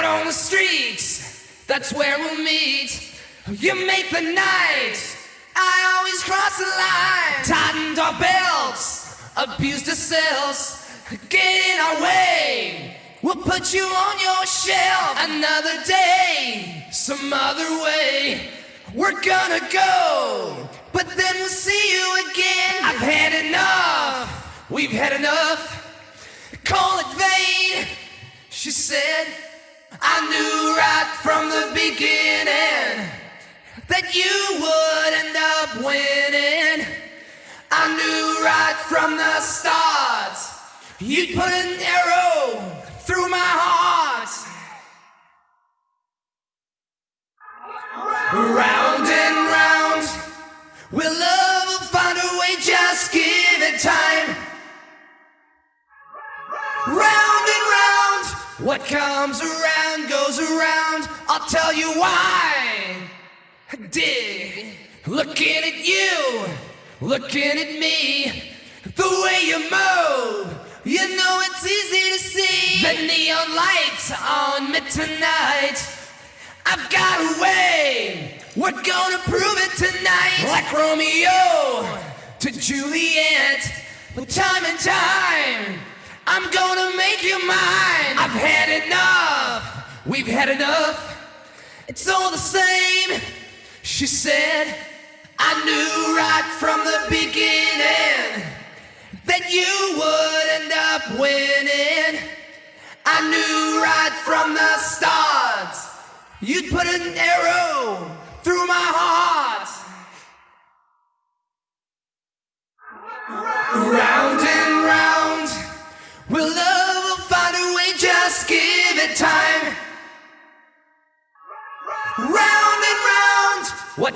Out on the streets, that's where we'll meet. You make the night, I always cross the line. Tightened our belts, abused ourselves, get in our way. We'll put you on your shelf another day, some other way. We're gonna go, but then we'll see you again. I've had enough, we've had enough. Call it vain, she said. I knew right from the beginning that you would end up winning. I knew right from the start you'd put an arrow through my heart. Round what comes around goes around. I'll tell you why. Dig, looking at you, looking at me, the way you move. You know it's easy to see the neon lights on me tonight. I've got a way. We're gonna prove it tonight. Like Romeo to Juliet. Time and time, I'm gonna make you mine. I've had enough. We've had enough. It's all the same. She said, I knew right from the beginning that you would end up winning. I knew right from the start you'd put an arrow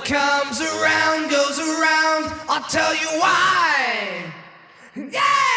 comes around goes around, I'll tell you why. Yeah!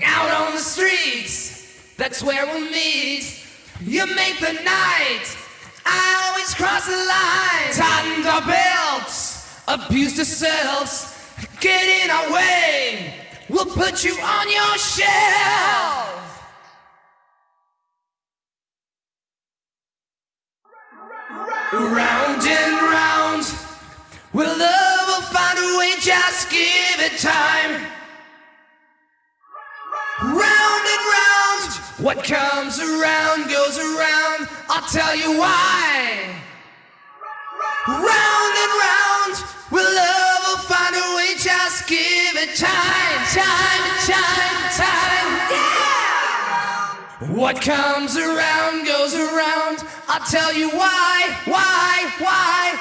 Out on the streets, that's where we'll meet. You make the night, I always cross the line. Tightened our belts, abused ourselves, get in our way. We'll put you on your shelf. Round and round, will love will find a way, just give it time. What comes around goes around. I'll tell you why. Round and round, will love will find a way. Just give it time, time, time, time. Yeah. What comes around goes around. I'll tell you why, why, why.